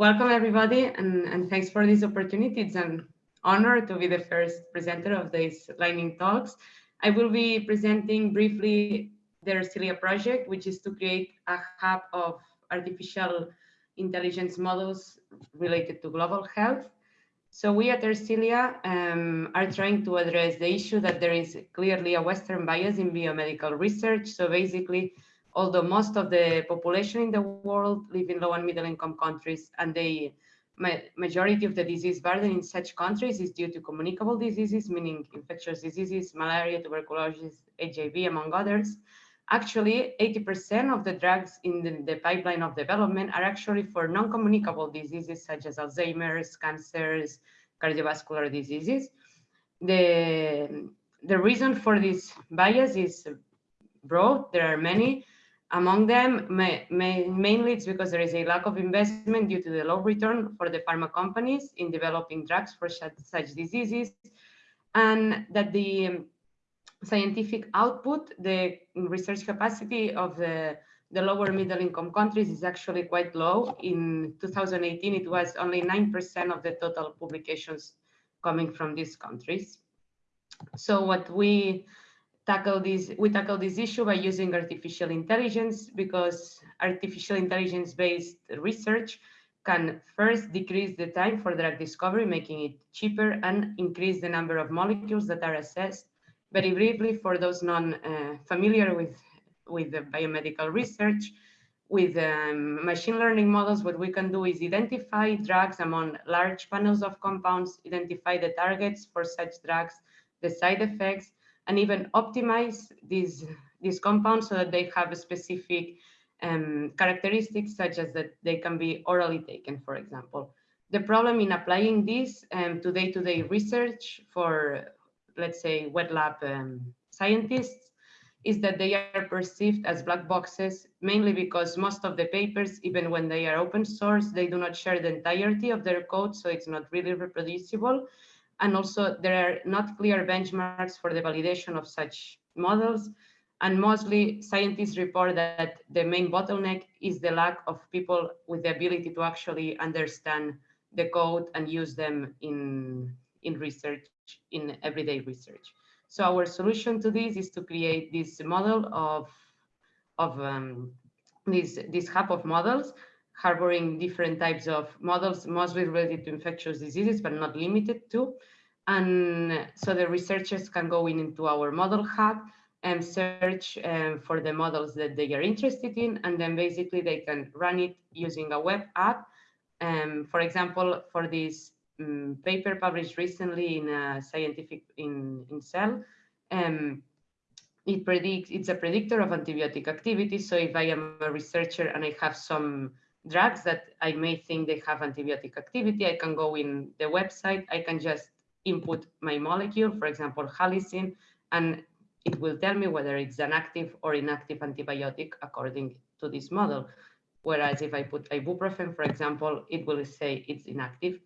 Welcome everybody and, and thanks for this opportunity. It's an honor to be the first presenter of these lightning talks. I will be presenting briefly the Ersilia project, which is to create a hub of artificial intelligence models related to global health. So we at Ersilia um, are trying to address the issue that there is clearly a Western bias in biomedical research. So basically, although most of the population in the world live in low and middle income countries and the majority of the disease burden in such countries is due to communicable diseases, meaning infectious diseases, malaria, tuberculosis, HIV, among others. Actually, 80% of the drugs in the, the, pipeline of development are actually for non-communicable diseases such as Alzheimer's, cancers, cardiovascular diseases. The, the reason for this bias is broad. There are many. Among them, may, may, mainly it's because there is a lack of investment due to the low return for the pharma companies in developing drugs for such, such diseases, and that the um, scientific output, the research capacity of the, the lower middle income countries is actually quite low. In 2018, it was only 9% of the total publications coming from these countries. So what we tackle this we tackle this issue by using artificial intelligence because artificial intelligence based research can first decrease the time for drug discovery making it cheaper and increase the number of molecules that are assessed. Very briefly for those non uh, familiar with with the biomedical research with um, machine learning models, what we can do is identify drugs among large panels of compounds, identify the targets for such drugs, the side effects, and even optimize these, these compounds so that they have specific um, characteristics such as that they can be orally taken, for example. The problem in applying this um, to day-to-day -day research for, let's say, wet lab um, scientists is that they are perceived as black boxes, mainly because most of the papers, even when they are open source, they do not share the entirety of their code, so it's not really reproducible. And also there are not clear benchmarks for the validation of such models. And mostly scientists report that the main bottleneck is the lack of people with the ability to actually understand the code and use them in, in research, in everyday research. So our solution to this is to create this model of, of um, this, this hub of models harboring different types of models, mostly related to infectious diseases, but not limited to. And so the researchers can go in into our model hub and search um, for the models that they are interested in. And then basically they can run it using a web app. Um, for example, for this um, paper published recently in a scientific in, in Cell, um, it predicts it's a predictor of antibiotic activity. So if I am a researcher and I have some drugs that I may think they have antibiotic activity, I can go in the website, I can just input my molecule, for example, halicin, and it will tell me whether it's an active or inactive antibiotic according to this model. Whereas if I put ibuprofen, for example, it will say it's inactive.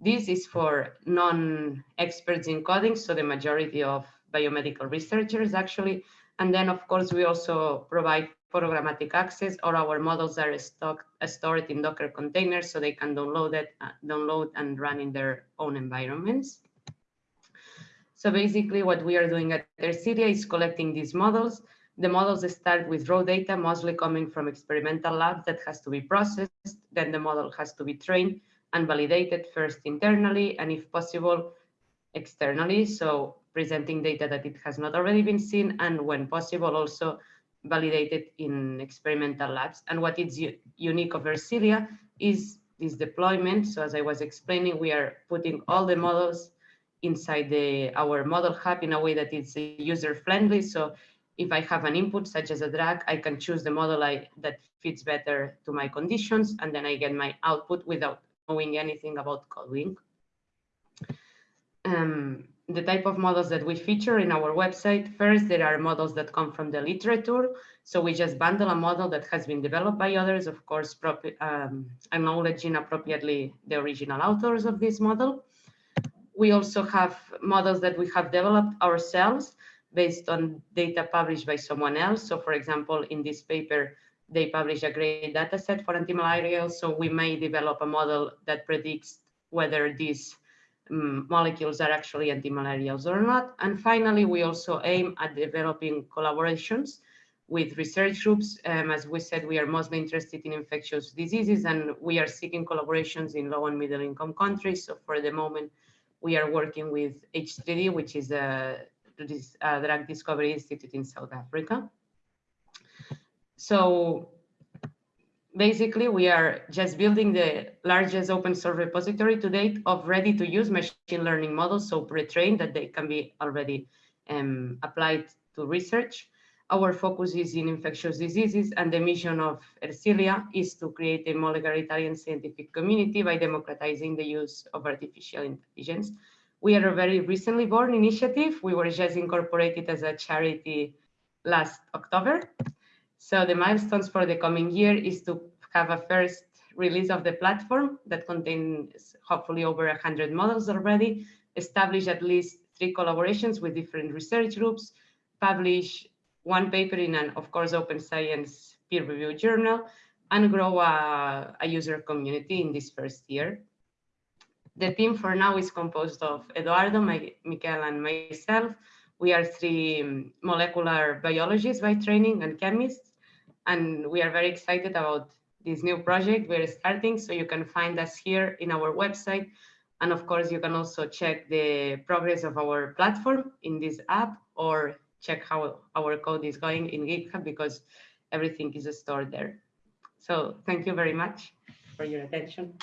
This is for non-experts in coding, so the majority of biomedical researchers actually. And then, of course, we also provide programmatic access or our models are stock, stored in Docker containers so they can download it, uh, download and run in their own environments. So basically what we are doing at Ersilia is collecting these models. The models start with raw data, mostly coming from experimental labs that has to be processed. Then the model has to be trained and validated first internally and if possible, externally. So presenting data that it has not already been seen and when possible also validated in experimental labs. And what is unique of Ersilia is this deployment. So as I was explaining, we are putting all the models inside the our model hub in a way that it's user friendly. So if I have an input such as a drug, I can choose the model I, that fits better to my conditions, and then I get my output without knowing anything about coding. Um, the type of models that we feature in our website, first, there are models that come from the literature. So we just bundle a model that has been developed by others, of course, um, acknowledging appropriately the original authors of this model we also have models that we have developed ourselves based on data published by someone else. So for example, in this paper, they publish a great data set for antimalarials. So we may develop a model that predicts whether these um, molecules are actually antimalarials or not. And finally, we also aim at developing collaborations with research groups. Um, as we said, we are mostly interested in infectious diseases and we are seeking collaborations in low and middle income countries. So for the moment, we are working with H3D, which is a, a drug discovery institute in South Africa. So basically we are just building the largest open source repository to date of ready to use machine learning models, so pre-trained that they can be already um, applied to research. Our focus is in infectious diseases and the mission of Ersilia is to create a molecular Italian scientific community by democratizing the use of artificial intelligence. We are a very recently born initiative. We were just incorporated as a charity last October. So the milestones for the coming year is to have a first release of the platform that contains hopefully over 100 models already, establish at least three collaborations with different research groups, publish one paper in an, of course, open science peer-reviewed journal, and grow a, a, user community in this first year. The team for now is composed of Edoardo, my, Michael, and myself. We are three molecular biologists by training and chemists, and we are very excited about this new project we're starting. So you can find us here in our website. And of course, you can also check the progress of our platform in this app or check how our code is going in GitHub because everything is stored there. So thank you very much for your attention.